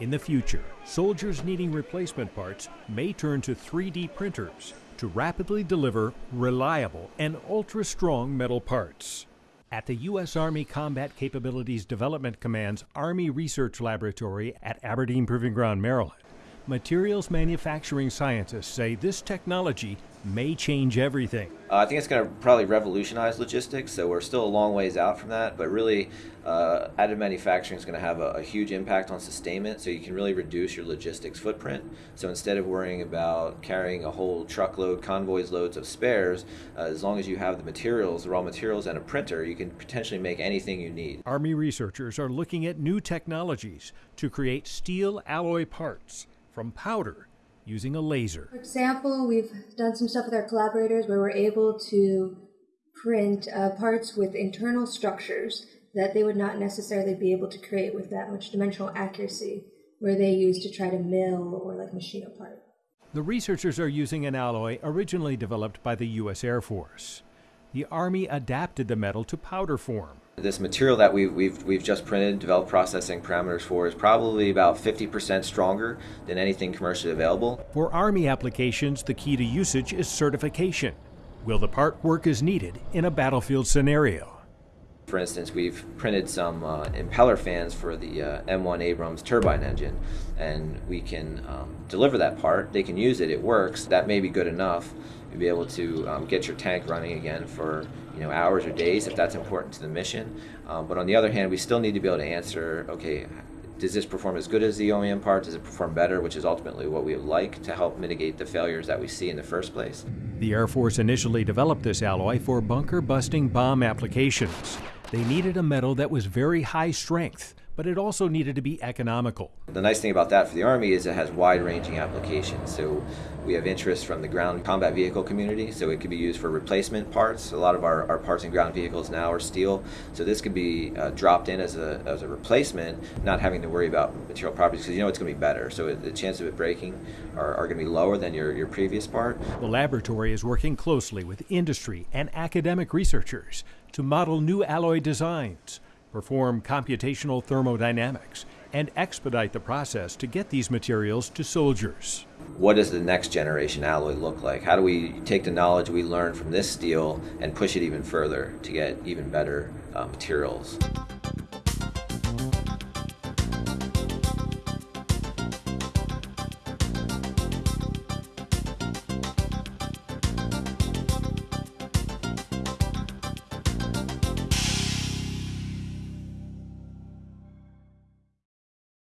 In the future, soldiers needing replacement parts may turn to 3D printers to rapidly deliver reliable and ultra strong metal parts. At the U.S. Army Combat Capabilities Development Command's Army Research Laboratory at Aberdeen Proving Ground, Maryland, materials manufacturing scientists say this technology may change everything. Uh, I think it's going to probably revolutionize logistics, so we're still a long ways out from that, but really uh, additive manufacturing is going to have a, a, huge impact on sustainment, so you can really reduce your logistics footprint. So instead of worrying about carrying a whole truckload, convoys loads of spares, uh, as long as you have the materials, the raw materials, and a printer, you can potentially make anything you need. Army researchers are looking at new technologies to create steel alloy parts from powder using a laser. For example, we've done some stuff with our collaborators where we're able to print uh, parts with internal structures that they would not necessarily be able to create with that much dimensional accuracy where they use to try to mill or like machine a part. The researchers are using an alloy originally developed by the U.S. Air Force. The Army adapted the metal to powder form this material that we've, we've, we've just printed, developed processing parameters for, is probably about 50% stronger than anything commercially available. For Army applications, the key to usage is certification. Will the part work as needed in a battlefield scenario? For instance, we've printed some uh, impeller fans for the uh, M1 Abrams turbine engine, and we can um, deliver that part. They can use it, it works. That may be good enough. You'll be able to um, get your tank running again for you know hours or days if that's important to the mission. Um, but on the other hand, we still need to be able to answer, okay, does this perform as good as the OEM part? Does it perform better, which is ultimately what we would like to help mitigate the failures that we see in the first place? The Air Force initially developed this alloy for bunker busting bomb applications. They needed a metal that was very high strength, but it also needed to be economical. The nice thing about that for the Army is it has wide-ranging applications. So we have interest from the ground combat vehicle community, so it could be used for replacement parts. A lot of our, our parts in ground vehicles now are steel, so this could be uh, dropped in as a, as a replacement, not having to worry about material properties because you know it's going to be better. So the chance of it breaking are, are going to be lower than your, your previous part. The laboratory is working closely with industry and academic researchers to model new alloy designs, perform computational thermodynamics, and expedite the process to get these materials to soldiers. What does the next generation alloy look like? How do we take the knowledge we learned from this steel and push it even further to get even better uh, materials?